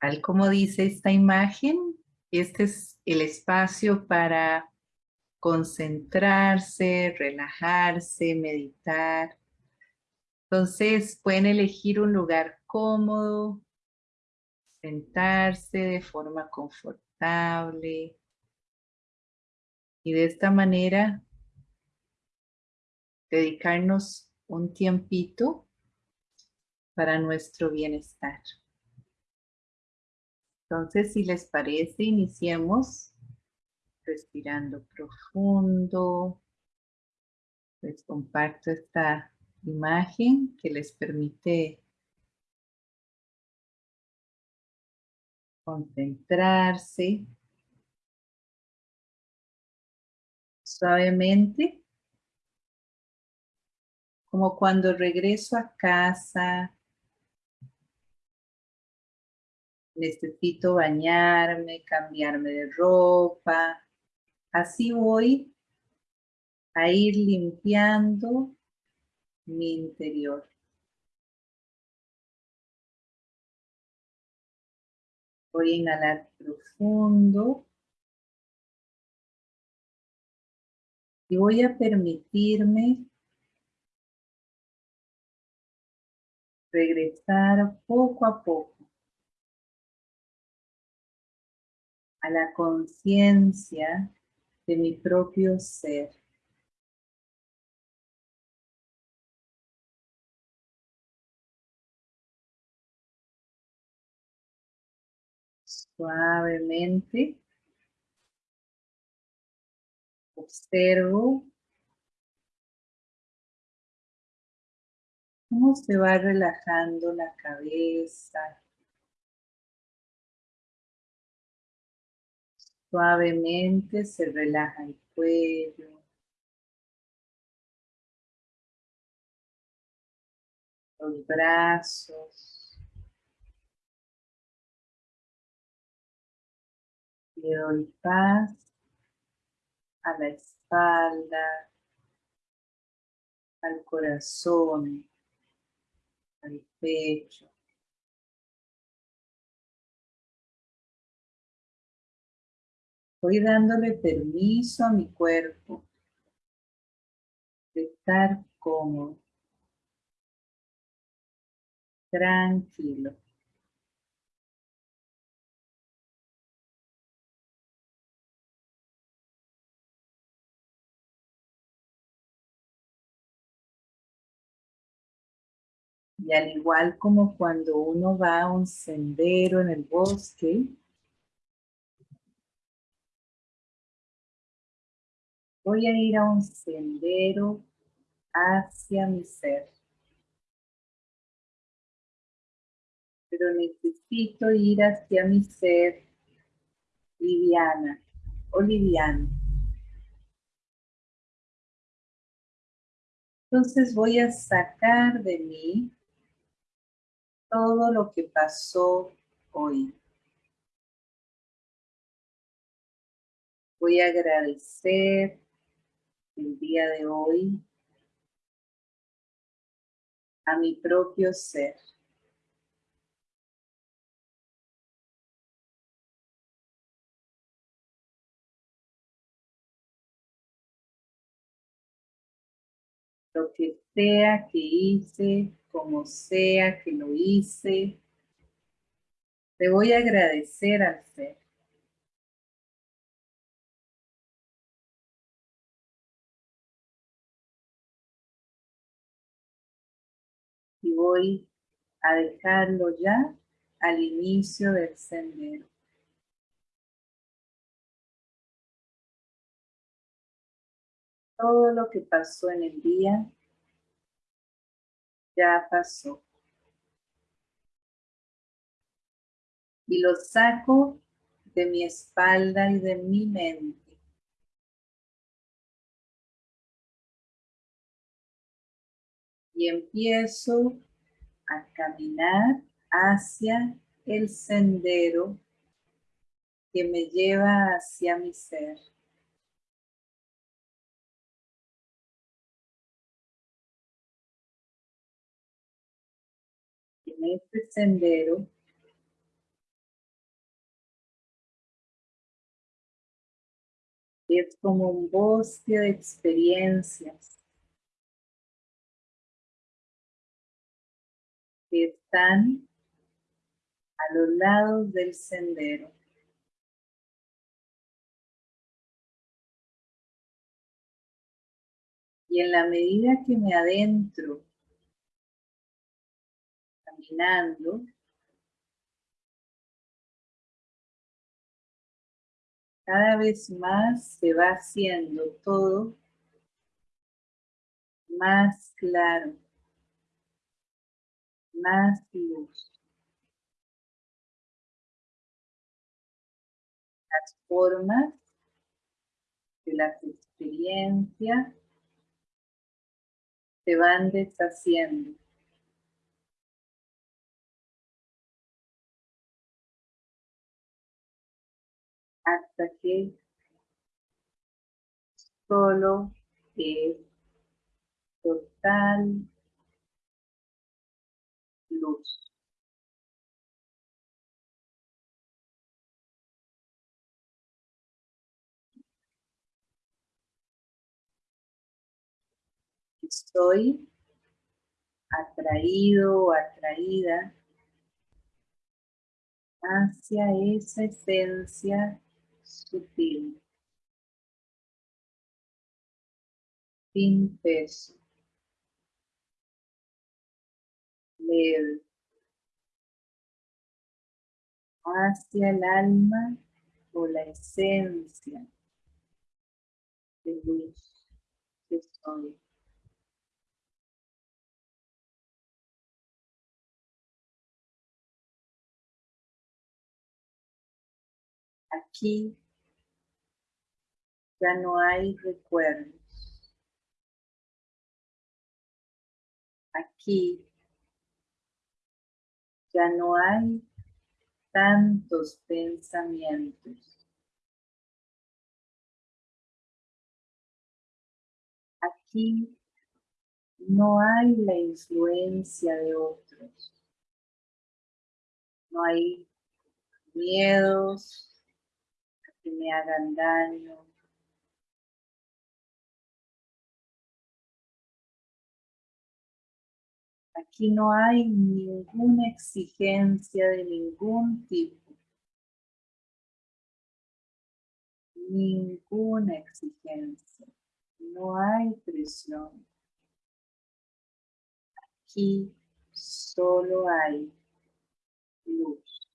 Tal como dice esta imagen, este es el espacio para concentrarse, relajarse, meditar. Entonces pueden elegir un lugar cómodo, sentarse de forma confortable y de esta manera dedicarnos un tiempito para nuestro bienestar. Entonces, si les parece, iniciemos respirando profundo. Les comparto esta imagen que les permite concentrarse suavemente como cuando regreso a casa necesito bañarme, cambiarme de ropa. Así voy a ir limpiando mi interior. Voy a inhalar profundo. Y voy a permitirme regresar poco a poco a la conciencia de mi propio ser. Suavemente observo cómo se va relajando la cabeza, Suavemente se relaja el cuello. Los brazos. Le doy paz a la espalda, al corazón, al pecho. Voy dándole permiso a mi cuerpo de estar cómodo, tranquilo. Y al igual como cuando uno va a un sendero en el bosque, Voy a ir a un sendero hacia mi ser. Pero necesito ir hacia mi ser liviana o. Entonces voy a sacar de mí todo lo que pasó hoy. Voy a agradecer el día de hoy a mi propio ser. Lo que sea que hice, como sea que lo hice, te voy a agradecer al ser. Y voy a dejarlo ya al inicio del sendero. Todo lo que pasó en el día ya pasó. Y lo saco de mi espalda y de mi mente. Y empiezo a caminar hacia el sendero que me lleva hacia mi ser. en este sendero es como un bosque de experiencias que están a los lados del sendero. Y en la medida que me adentro, caminando, cada vez más se va haciendo todo más claro, luz. Las formas de las experiencias se van deshaciendo. Hasta que solo es total luz. Estoy atraído o atraída hacia esa esencia sutil, sin peso, hacia el alma o la esencia de luz que soy. Aquí ya no hay recuerdos. Aquí ya no hay tantos pensamientos. Aquí no hay la influencia de otros. No hay miedos que me hagan daño. Aquí no hay ninguna exigencia de ningún tipo. Ninguna exigencia. No hay presión. Aquí solo hay luz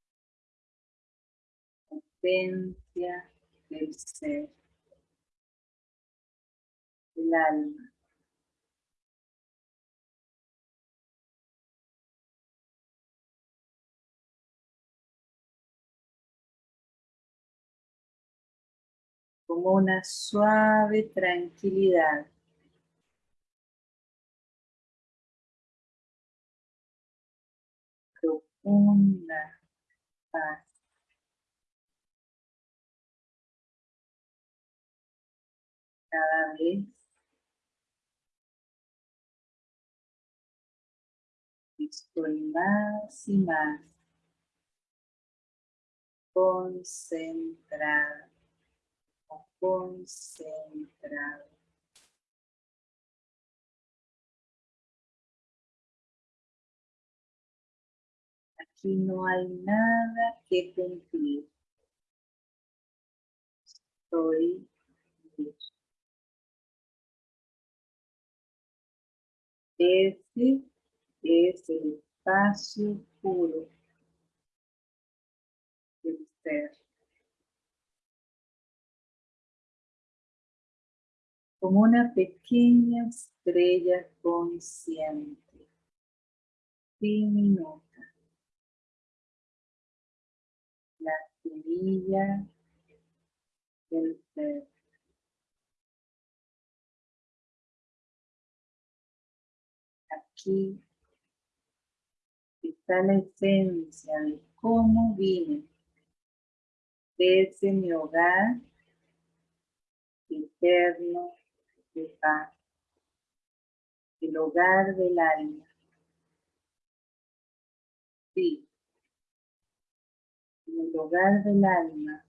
esencia del ser, el alma. Como una suave tranquilidad. Profunda paz. cada vez estoy más y más concentrada concentrado. Aquí no hay nada que cumplir. Estoy Ese es el espacio puro del ser. Como una pequeña estrella consciente, diminuta. La semilla del ser. aquí está la esencia de cómo vine desde mi hogar eterno el hogar del alma. Sí. En el hogar del alma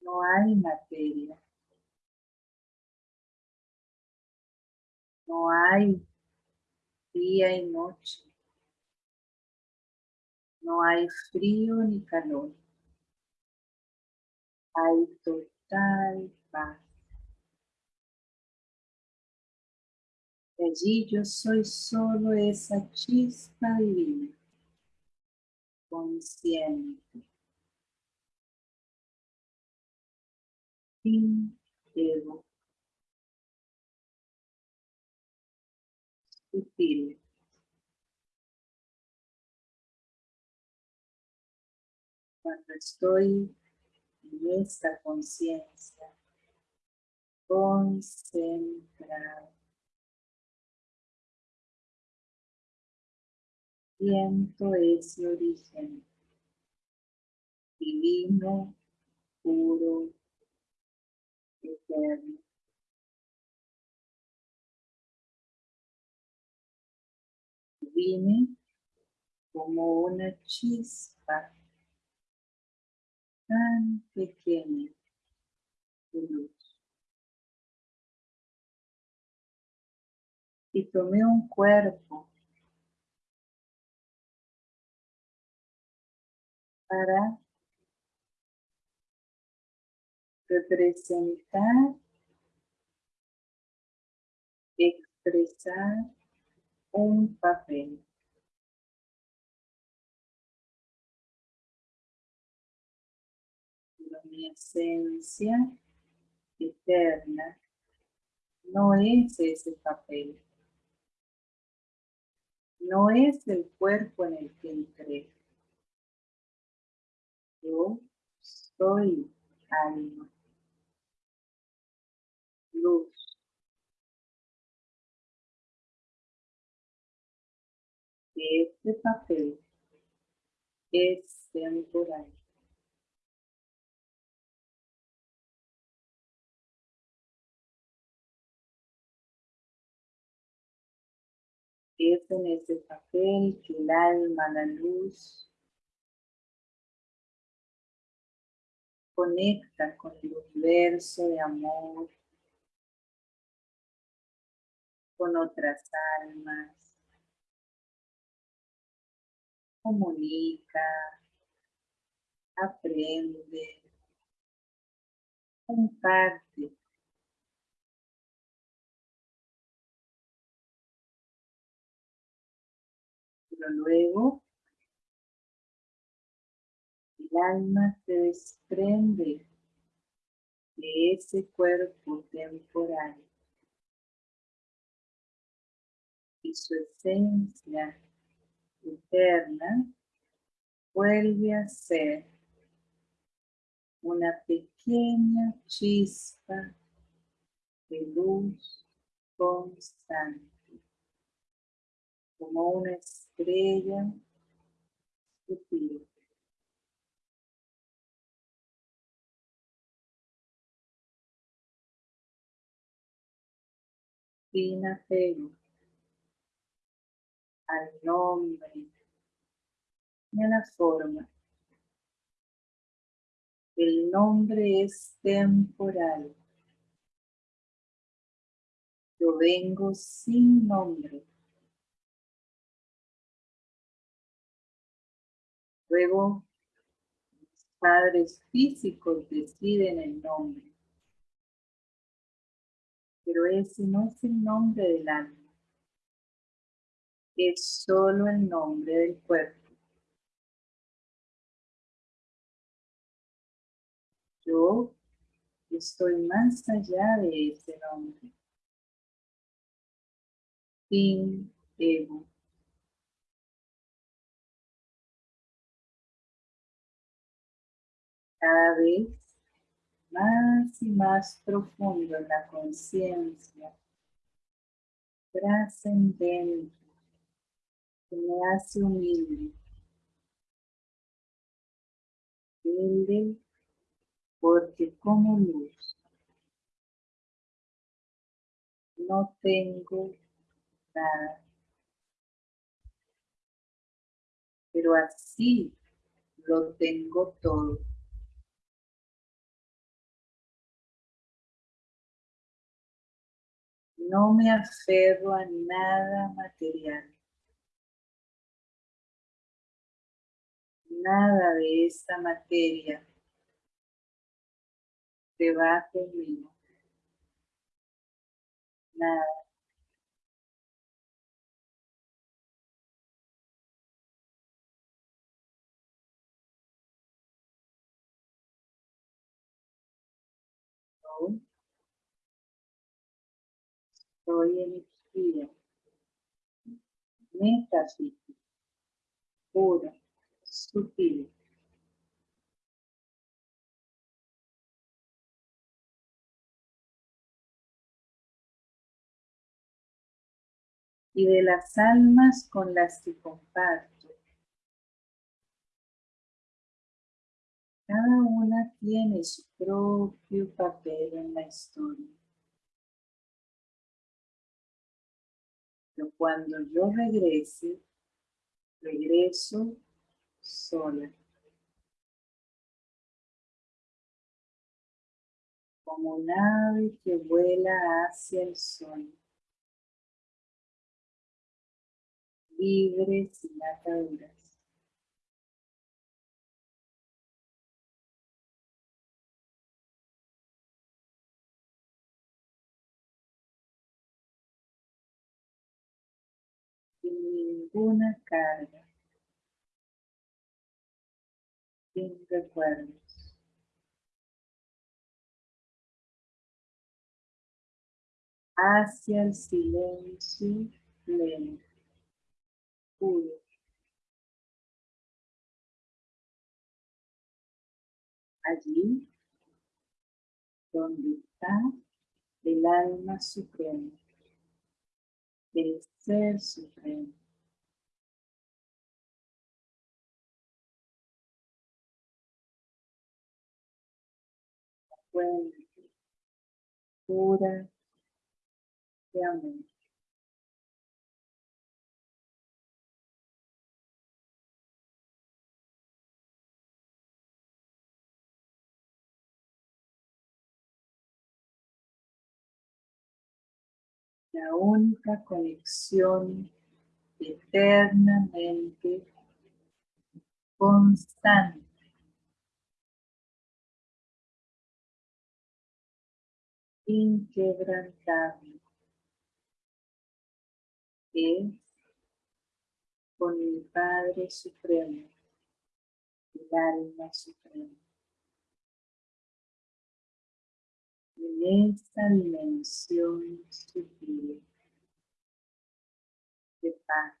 no hay materia. No hay día y noche. No hay frío ni calor. Hay total paz. Allí yo soy solo esa chispa divina, consciente, sin ego, sutil. Cuando estoy en esta conciencia, concentrada, siento ese origen divino, puro, eterno. Vine como una chispa tan pequeña de luz. Y tomé un cuerpo para representar, expresar un papel. mi esencia eterna no es ese papel. No es el cuerpo en el que entré. Yo soy alma, luz. Este papel es temporal. Es en ese papel que el alma, la luz, conecta con el universo de amor, con otras almas, comunica, aprende, comparte. Pero luego alma se desprende de ese cuerpo temporal y su esencia eterna vuelve a ser una pequeña chispa de luz constante, como una estrella sutil. Apego al nombre ni a la forma. El nombre es temporal. Yo vengo sin nombre. Luego, los padres físicos deciden el nombre pero ese no es el nombre del alma, es solo el nombre del cuerpo. Yo estoy más allá de ese nombre. Sin ego. Cada vez más y más profundo en la conciencia, trascendente, me hace humilde. Humilde porque como luz no tengo nada. pero así lo tengo todo. No me aferro a nada material. Nada de esta materia se va conmigo. Nada. Soy energía, metafísica, pura, sutil. Y de las almas con las que comparto. Cada una tiene su propio papel en la historia. Cuando yo regrese, regreso sola. Como un ave que vuela hacia el sol. Libre sin ataduras. Ninguna carga, sin recuerdos. Hacia el silencio pleno, puro. Allí donde está el alma suprema el Ser Supremo. Fuente pura de amor. La única conexión eternamente constante. inquebrantable es con el Padre Supremo, el alma suprema. en esta dimensión sutil de paz.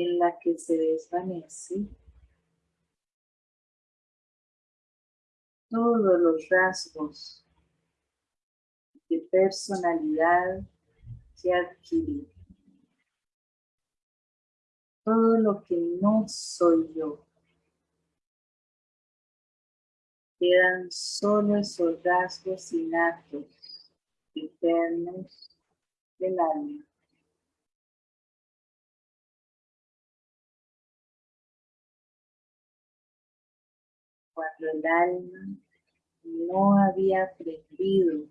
En la que se desvanece todos los rasgos de personalidad que adquirí. Todo lo que no soy yo. Quedan solo esos rasgos innatos, eternos del alma. Cuando el alma no había aprendido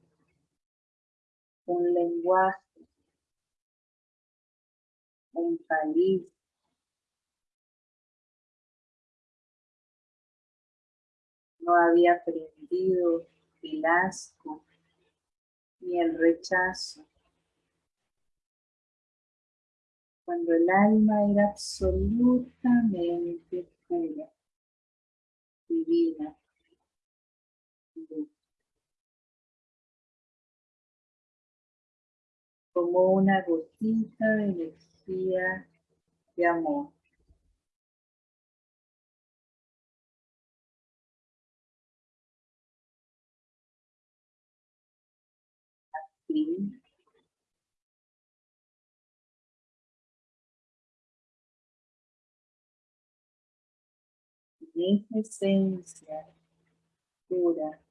un lenguaje, un país, no había aprendido el asco ni el rechazo. Cuando el alma era absolutamente pura, divina, como una gotita de energía de amor. Esa esencia pura.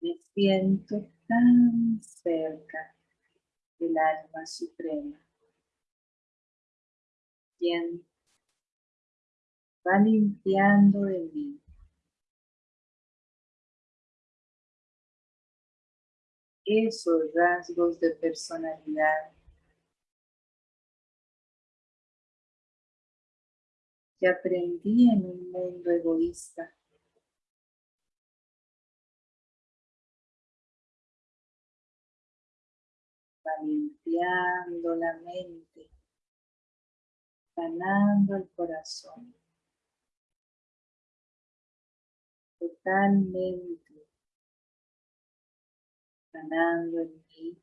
Me siento tan cerca del alma suprema, quien va limpiando de mí. Esos rasgos de personalidad que aprendí en un mundo egoísta. Limpiando la mente, sanando el corazón. Totalmente sanando en mí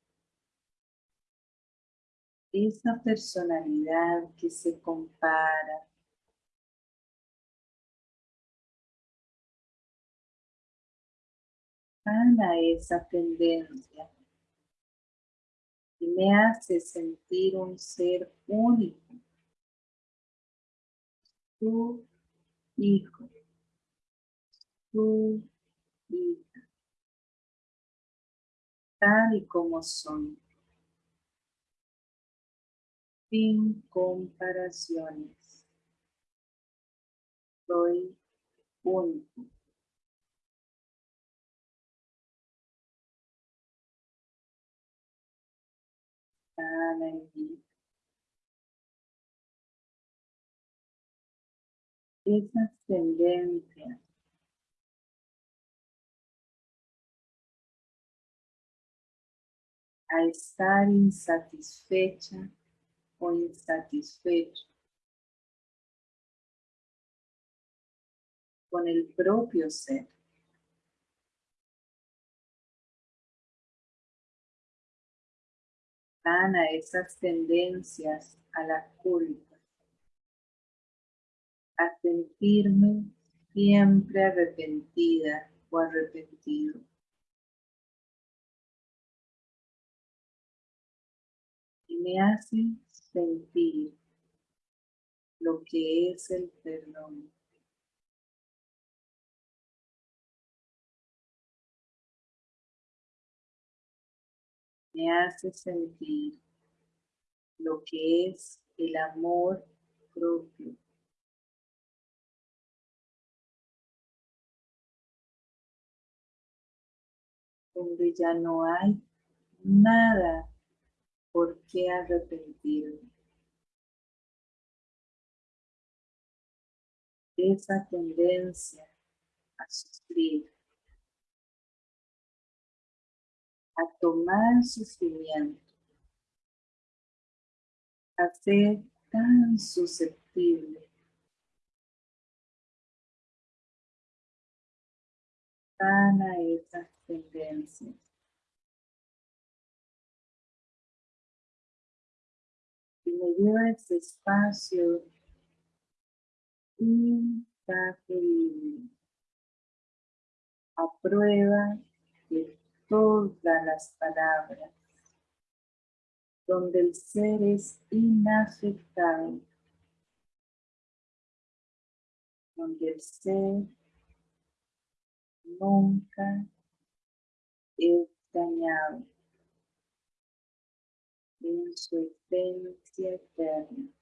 esa personalidad que se compara sana esa tendencia y me hace sentir un ser único, tu hijo, tu hija, tal y como son, sin comparaciones. Soy único. En mí. Esas tendencias a estar insatisfecha o insatisfecho con el propio ser. A esas tendencias a la culpa, a sentirme siempre arrepentida o arrepentido. Y me hace sentir lo que es el perdón. Me hace sentir lo que es el amor propio. Donde ya no hay nada por qué arrepentirme. Esa tendencia a sufrir a tomar sufrimiento, a ser tan susceptible, tan a esas tendencias. Y me lleva a ese espacio intangible, a prueba de todas las palabras, donde el ser es inafectable, donde el ser nunca es dañado en su esencia eterna.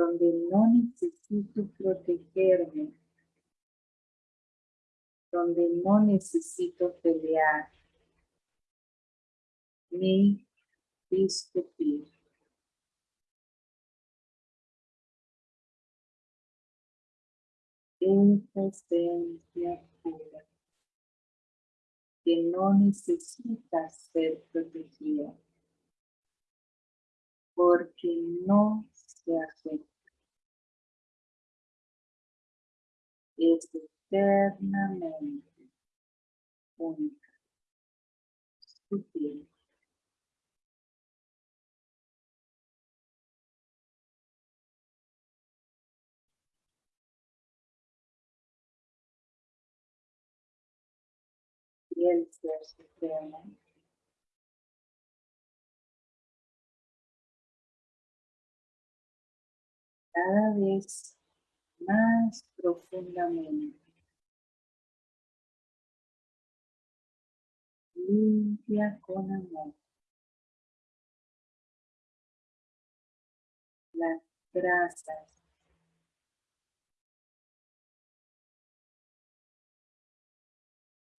Donde no necesito protegerme, donde no necesito pelear ni discutir. Esa esencia pura que no necesita ser protegida porque no se afecta. Es eternamente única, sutil. Y el ser supremo cada vez más profundamente. Limpia con amor. Las grasas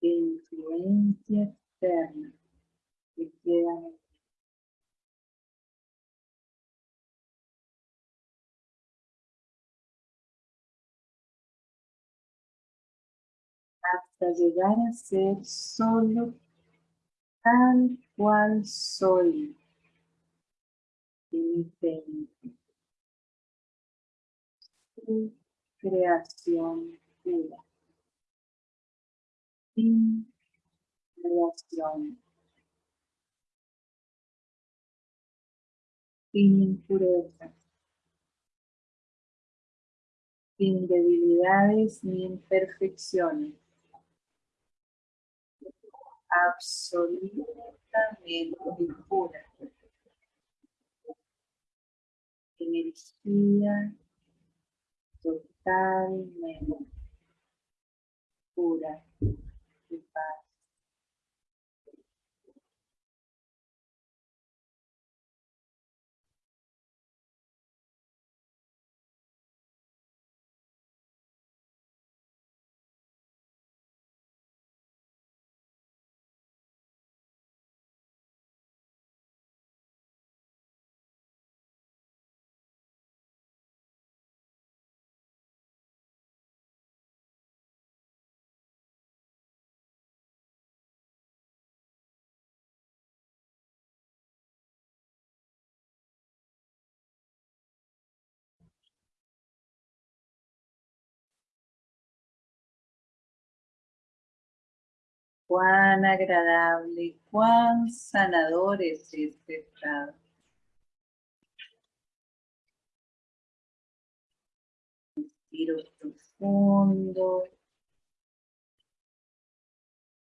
de influencia externa que quedan hasta llegar a ser solo tal cual soy mi creación pura. Sin creación. Sin impurezas. Sin debilidades ni imperfecciones absolutamente pura. Energía totalmente pura de paz. Cuán agradable, cuán sanador es este estado. Respiro profundo.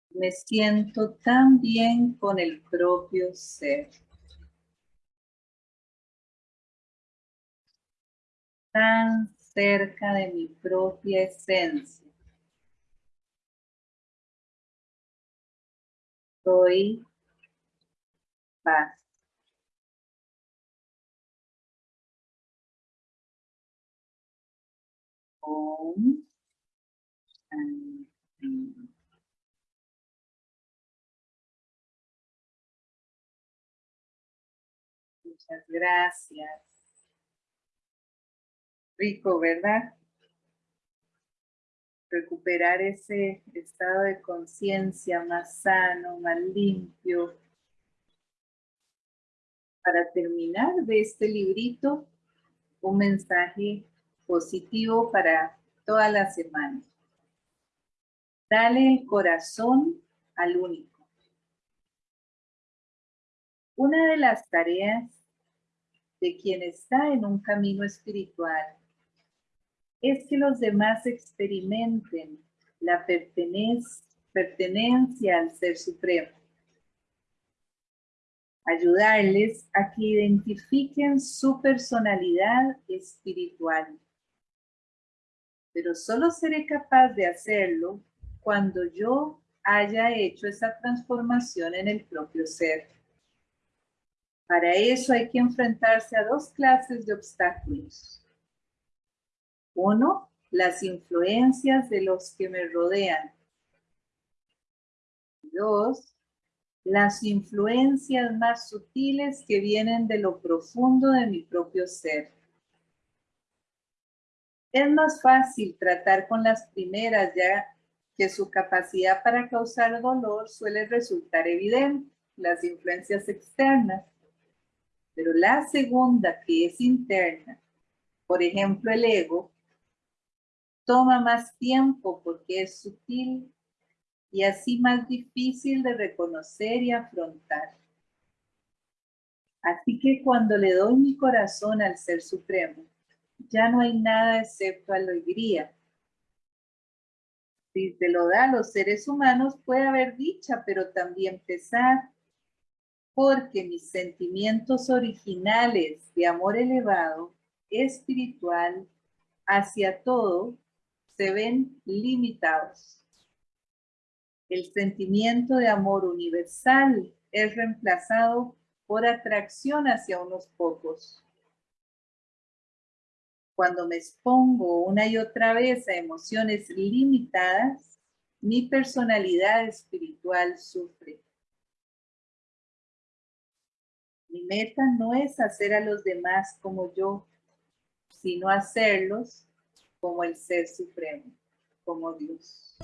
Me siento tan bien con el propio ser. Tan cerca de mi propia esencia. Soy paz. Muchas gracias. Rico, ¿verdad? Recuperar ese estado de conciencia más sano, más limpio. Para terminar de este librito, un mensaje positivo para toda la semana. Dale el corazón al único. Una de las tareas de quien está en un camino espiritual es que los demás experimenten la pertenencia al Ser Supremo. Ayudarles a que identifiquen su personalidad espiritual. Pero solo seré capaz de hacerlo cuando yo haya hecho esa transformación en el propio ser. Para eso hay que enfrentarse a dos clases de obstáculos uno, las influencias de los que me rodean. Dos, las influencias más sutiles que vienen de lo profundo de mi propio ser. Es más fácil tratar con las primeras ya que su capacidad para causar dolor suele resultar evidente, las influencias externas. Pero la segunda, que es interna, por ejemplo el ego, toma más tiempo porque es sutil y así más difícil de reconocer y afrontar. Así que cuando le doy mi corazón al Ser Supremo, ya no hay nada excepto alegría. Si te lo da a los seres humanos, puede haber dicha, pero también pesar, porque mis sentimientos originales de amor elevado, espiritual hacia todo se ven limitados. El sentimiento de amor universal es reemplazado por atracción hacia unos pocos. Cuando me expongo una y otra vez a emociones limitadas, mi personalidad espiritual sufre. Mi meta no es hacer a los demás como yo, sino hacerlos como el Ser Supremo, como Dios.